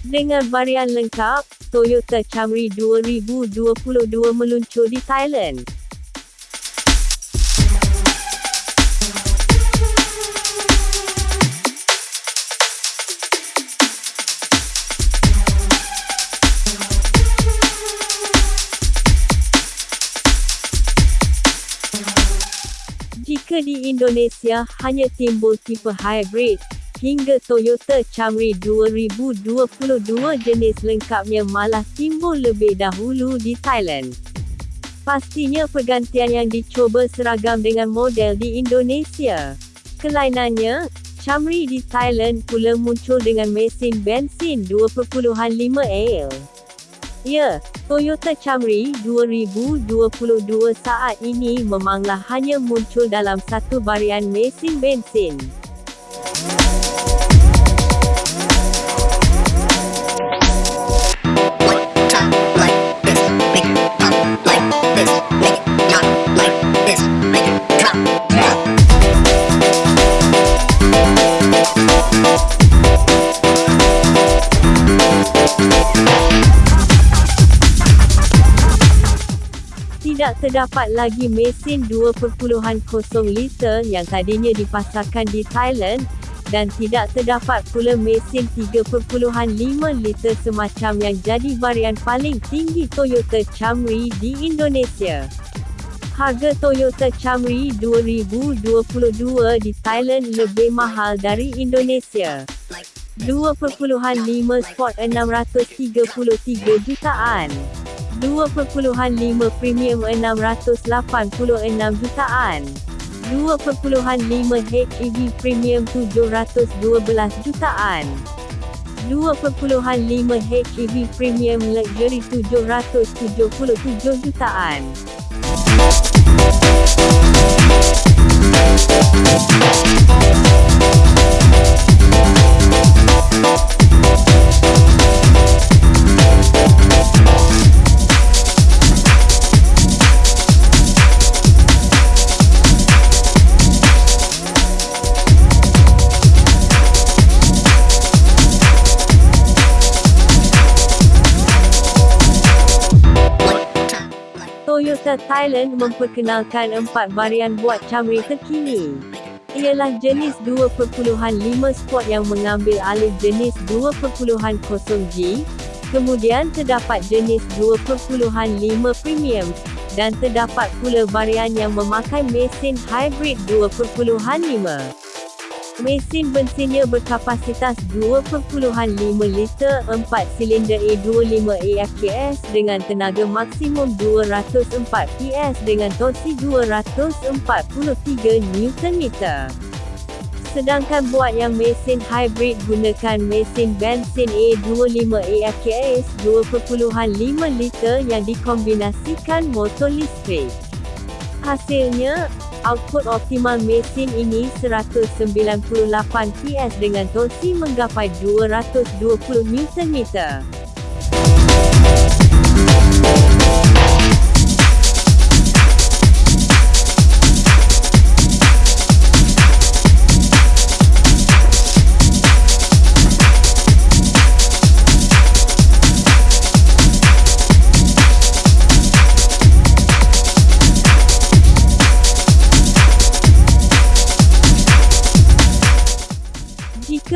Dengan varian lengkap, Toyota Camry 2022 meluncur di Thailand. Jika di Indonesia hanya timbul tipe hybrid, hingga Toyota Camry 2022 jenis lengkapnya malah timbul lebih dahulu di Thailand. Pastinya pergantian yang dicuba seragam dengan model di Indonesia. Kelainannya, Camry di Thailand pula muncul dengan mesin bensin 2.5 L. Ya, Toyota Camry 2022 saat ini memanglah hanya muncul dalam satu varian mesin bensin. Tidak terdapat lagi mesin 2.0 liter yang tadinya dipasarkan di Thailand, dan tidak terdapat pula mesin 3.5 liter semacam yang jadi varian paling tinggi Toyota Camry di Indonesia. Harga Toyota Camry 2022 di Thailand lebih mahal dari Indonesia. 2.5 Sport 633 jutaan. 2.5 Premium 686 jutaan. 2.5 HEV Premium 712 jutaan. 2.5 HEV Premium Luxury 777 jutaan. Toyota Thailand memperkenalkan empat varian buat Camry terkini. Ialah jenis 2.5 Sport yang mengambil alih jenis 2.0G, kemudian terdapat jenis 2.5 Premium, dan terdapat pula varian yang memakai mesin hybrid 2.5. Mesin bensinnya berkapasitas 2.5 liter 4 silinder A25 AFKS dengan tenaga maksimum 204 PS dengan torsi 243 Nm. Sedangkan buat yang mesin hybrid gunakan mesin bensin A25 AFKS 2.5 liter yang dikombinasikan motor listrik. Hasilnya, Output optimal mesin ini 198 PS dengan torsi menggapai 220 Nm.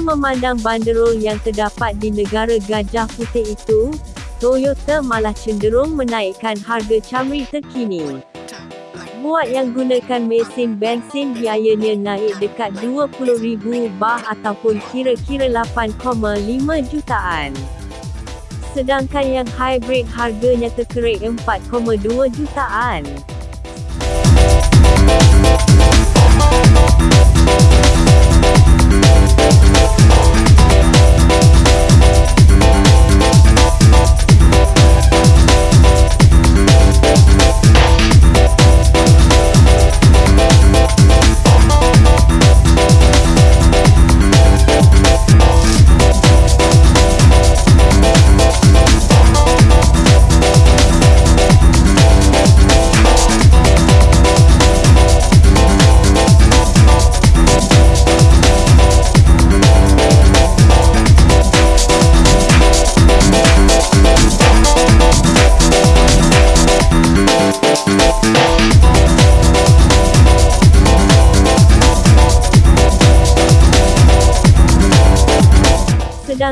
memandang banderol yang terdapat di negara gajah putih itu, Toyota malah cenderung menaikkan harga camry terkini. Buat yang gunakan mesin bensin biayanya naik dekat 20,000 bah ataupun kira-kira 8.5 jutaan. Sedangkan yang hybrid harganya terkerik 4.2 jutaan.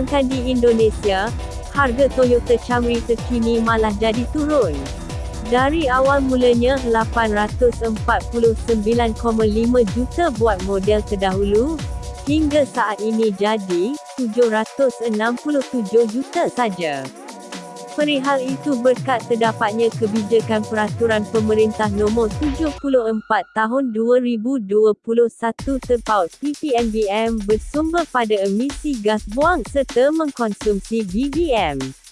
Sedangkan di Indonesia, harga Toyota Camry terkini malah jadi turun. Dari awal mulanya 849,5 juta buat model terdahulu, hingga saat ini jadi 767 juta saja. Perihal itu berkat terdapatnya kebijakan peraturan pemerintah nombor 74 tahun 2021 terpaut PPNBM bersumber pada emisi gas buang serta mengkonsumsi BBM.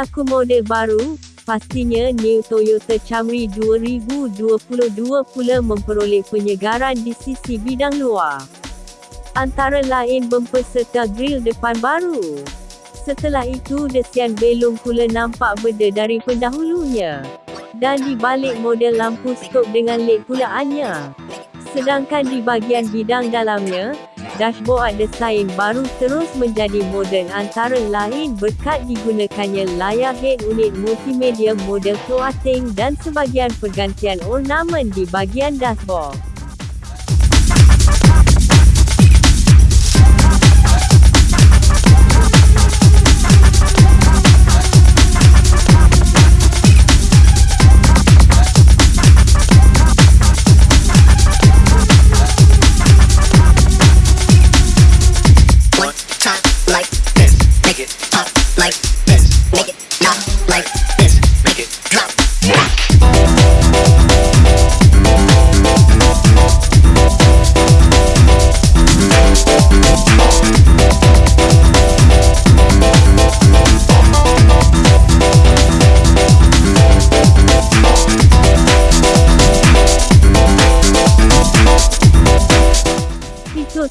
Selaku model baru, pastinya New Toyota Camry 2022 pula memperoleh penyegaran di sisi bidang luar. Antara lain bumper serta grill depan baru. Setelah itu desian belung pula nampak beda dari pendahulunya. Dan di balik model lampu stop dengan LED pula Anya. Sedangkan di bahagian bidang dalamnya, dashboard desain baru terus menjadi moden antara lain berkat digunakannya layar head unit multimedia model floating dan sebagian pergantian ornamen di bahagian dashboard.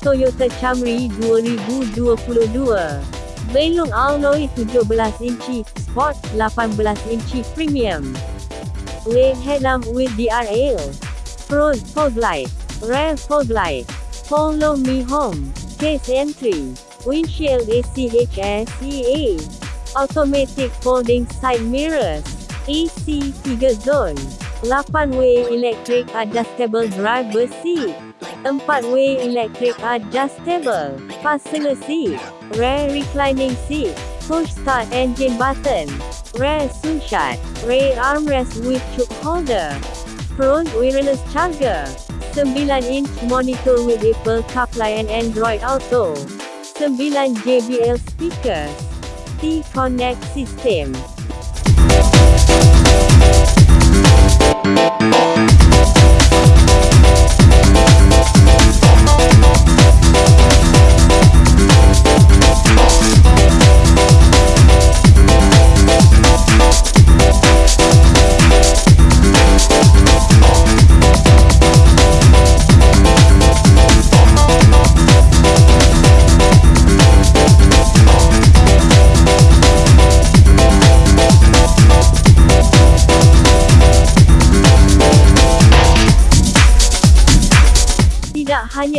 Toyota Camry 2022. Belung alloy 17 inci, Sport 18 inci Premium. LED headlamp with DRL. Front fog light. Rear fog light. Follow me home. Case entry. Windshield ACHS EA. Automatic folding side mirrors. AC 3 zone. 8-way electric adjustable driver seat. 4-way electric adjustable, fastener seat, rear reclining seat, push start engine button, rear sunshade, rear armrest with choke holder, front wireless charger, 9-inch monitor with Apple CarPlay and Android Auto, 9 JBL speakers, T-Connect system.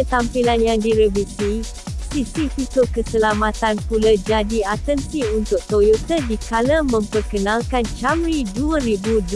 Hanya tampilan yang direvisi, sisi fitur keselamatan pula jadi atensi untuk Toyota dikala memperkenalkan Camry 2022.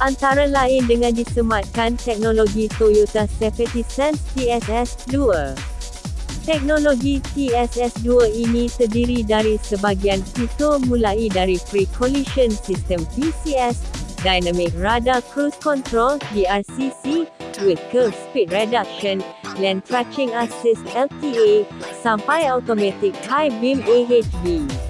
Antara lain dengan disematkan teknologi Toyota Safety Sense TSS 2. Teknologi TSS2 ini terdiri dari sebagian fitur mulai dari Pre-Collision System PCS, Dynamic Radar Cruise Control DRCC, with curve speed reduction, lane tracking assist LTA, sampai automatic high beam AHB.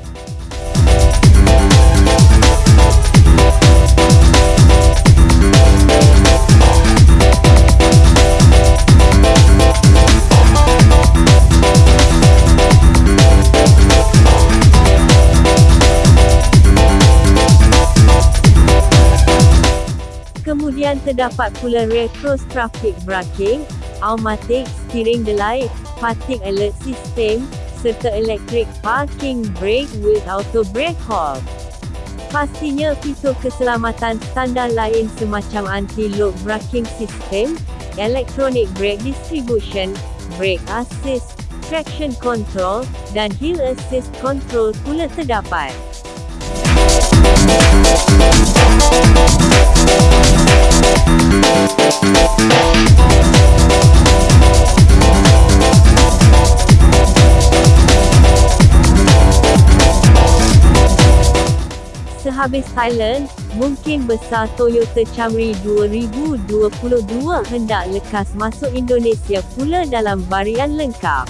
Terdapat pula retrostraffic braking, automatic steering delay, parking alert system, serta electric parking brake with auto brake hold. Pastinya fitur keselamatan standar lain semacam anti-lock braking system, electronic brake distribution, brake assist, traction control, dan hill assist control pula terdapat. Sehabis Thailand, mungkin besar Toyota Camry 2022 hendak lekas masuk Indonesia pula dalam varian lengkap.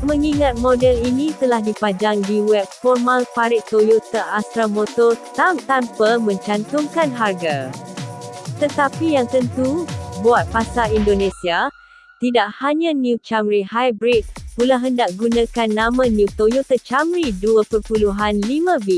Mengingat model ini telah dipajang di web formal parit Toyota Astra Motor tam tanpa mencantumkan harga. Tetapi yang tentu, buat pasar Indonesia, tidak hanya New Camry Hybrid, pula hendak gunakan nama New Toyota Camry 2.5B.